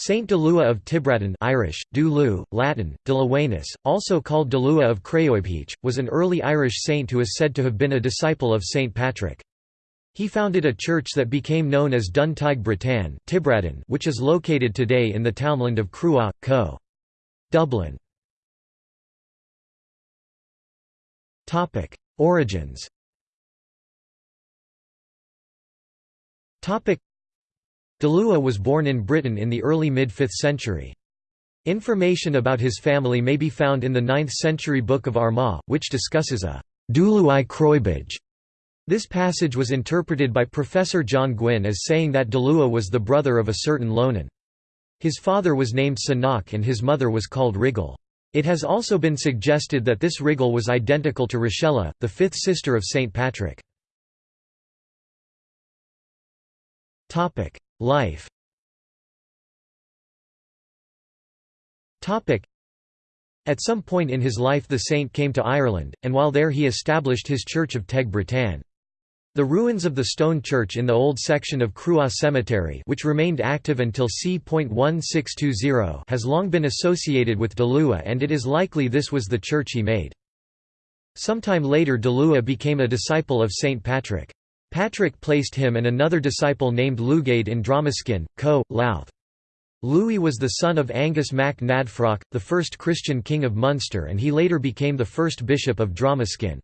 Saint Delua of Tibradden Irish, Dulu, Latin, Delawanus, also called Delua of Craoibheach, was an early Irish saint who is said to have been a disciple of Saint Patrick. He founded a church that became known as Dun Teig Britan Tibradden, which is located today in the townland of Cruagh, Co. Dublin. Origins Delua was born in Britain in the early mid-5th century. Information about his family may be found in the 9th century Book of Armagh, which discusses a «Dului Croibage». This passage was interpreted by Professor John Gwynn as saying that Delua was the brother of a certain Lonan. His father was named Sanak and his mother was called Rigel. It has also been suggested that this Rigel was identical to Rochella, the fifth sister of St. Patrick. Life At some point in his life the saint came to Ireland, and while there he established his church of Teig Britan. The ruins of the stone church in the old section of Cruagh Cemetery which remained active until c.1620 has long been associated with Delua and it is likely this was the church he made. Sometime later Delua became a disciple of St. Patrick. Patrick placed him and another disciple named Lugade in Dromiskin, Co. Louth. Louis was the son of Angus mac Nadfrock, the first Christian king of Munster and he later became the first bishop of Dromiskin.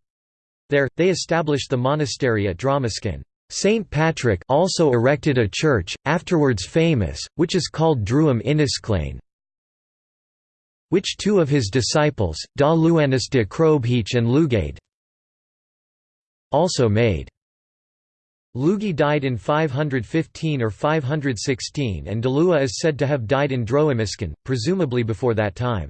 There, they established the monastery at Dromiskin. Saint Patrick also erected a church, afterwards famous, which is called Druim Innisclane, which two of his disciples, Da Luanis de Croibheach and Lugade, also made. Lugi died in 515 or 516 and Delua is said to have died in Dromiskin, presumably before that time.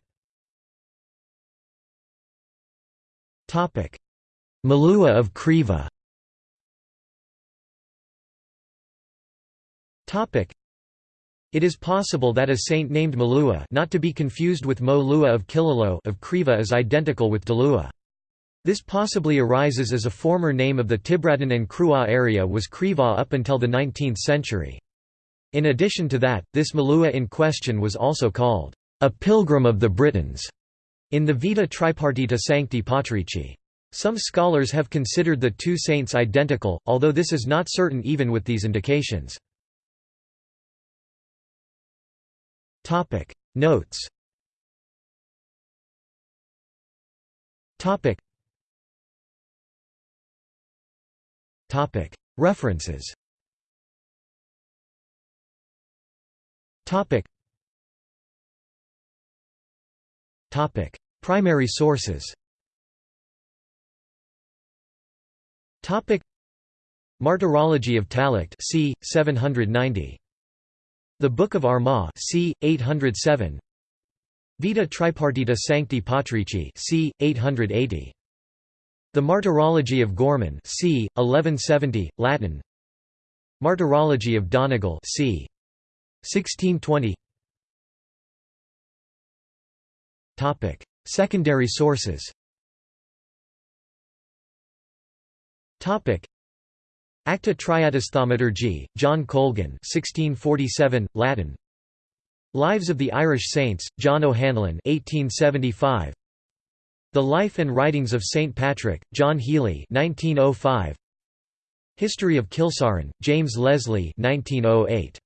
Malua of Creva It is possible that a saint named Malua not to be confused with Mo of Killaloe of Creva is identical with Delua. This possibly arises as a former name of the Tibradden and Cruagh area was Creva up until the 19th century. In addition to that, this Malua in question was also called a pilgrim of the Britons in the Vita Tripartita Sancti Patrici. Some scholars have considered the two saints identical, although this is not certain even with these indications. Notes References Primary sources Martyrology of Tallaght c. 790. The Book of Armagh c. 807 Vita Tripartita Sancti Patrici c. 880. The Martyrology of Gorman c. 1170, Latin. Martyrology of Donegal c. 1620 Secondary sources. Acta Triatus Thaumaturgi, John Colgan 1647, Latin. Lives of the Irish Saints, John O'Hanlon 1875 the Life and Writings of St. Patrick, John Healy 1905. History of Kilsaran, James Leslie 1908.